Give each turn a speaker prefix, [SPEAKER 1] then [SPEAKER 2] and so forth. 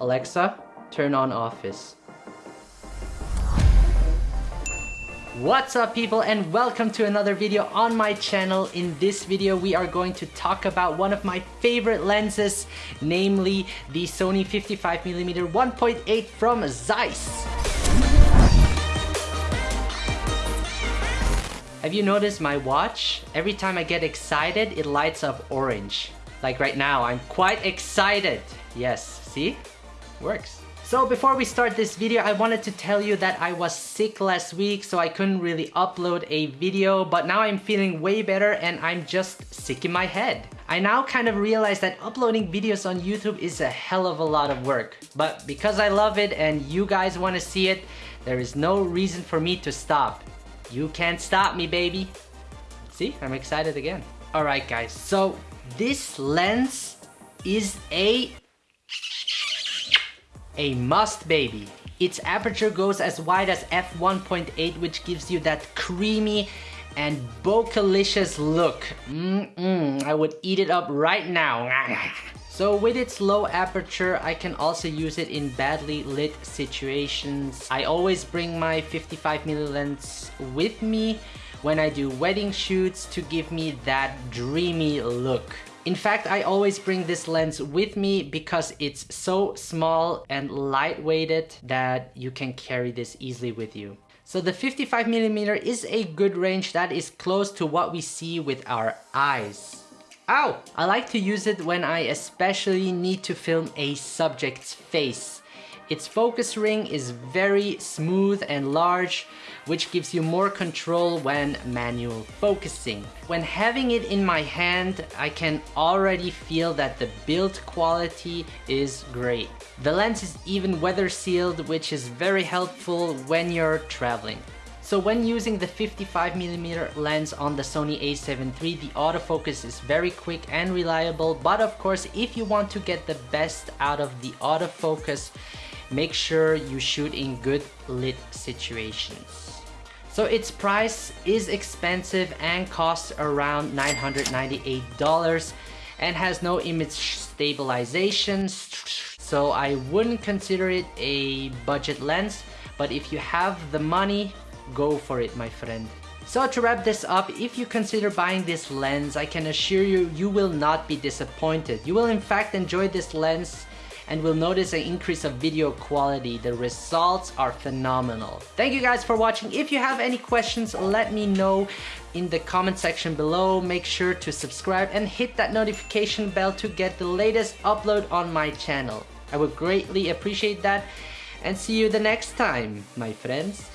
[SPEAKER 1] Alexa, turn on office. What's up people and welcome to another video on my channel. In this video we are going to talk about one of my favorite lenses, namely the Sony 55mm 1.8 from Zeiss. Have you noticed my watch? Every time I get excited, it lights up orange. Like right now, I'm quite excited. Yes, see? Works. So before we start this video, I wanted to tell you that I was sick last week, so I couldn't really upload a video, but now I'm feeling way better and I'm just sick in my head. I now kind of realize that uploading videos on YouTube is a hell of a lot of work. But because I love it and you guys want to see it, there is no reason for me to stop. You can't stop me, baby. See, I'm excited again. Alright guys, so this lens is a a must baby. Its aperture goes as wide as f1.8 which gives you that creamy and bokehlicious look. Mm -mm, I would eat it up right now. So with its low aperture, I can also use it in badly lit situations. I always bring my 55mm lens with me when I do wedding shoots to give me that dreamy look. In fact, I always bring this lens with me because it's so small and lightweighted that you can carry this easily with you. So the 55mm is a good range that is close to what we see with our eyes. Ow! I like to use it when I especially need to film a subject's face. Its focus ring is very smooth and large, which gives you more control when manual focusing. When having it in my hand, I can already feel that the build quality is great. The lens is even weather sealed, which is very helpful when you're traveling. So when using the 55mm lens on the Sony a7 III, the autofocus is very quick and reliable, but of course if you want to get the best out of the autofocus, make sure you shoot in good lit situations. So its price is expensive and costs around $998 and has no image stabilization, so I wouldn't consider it a budget lens, but if you have the money, go for it my friend. So to wrap this up, if you consider buying this lens, I can assure you, you will not be disappointed. You will in fact enjoy this lens and will notice an increase of video quality. The results are phenomenal. Thank you guys for watching. If you have any questions, let me know in the comment section below. Make sure to subscribe and hit that notification bell to get the latest upload on my channel. I would greatly appreciate that and see you the next time, my friends.